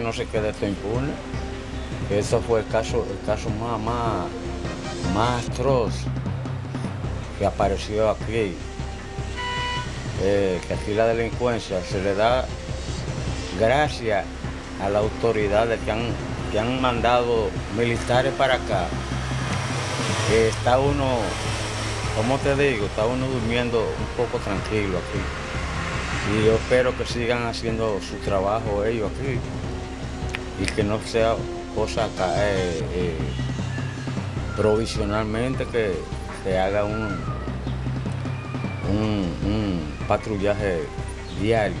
no se quede esto impune. Eso fue el caso, el caso más, más, más atroz que apareció aquí. Eh, que aquí la delincuencia se le da gracias a las autoridades que han, que han mandado militares para acá. Que está uno, como te digo, está uno durmiendo un poco tranquilo aquí. Y yo espero que sigan haciendo su trabajo ellos aquí y que no sea cosa caer eh, provisionalmente que se haga un, un, un patrullaje diario.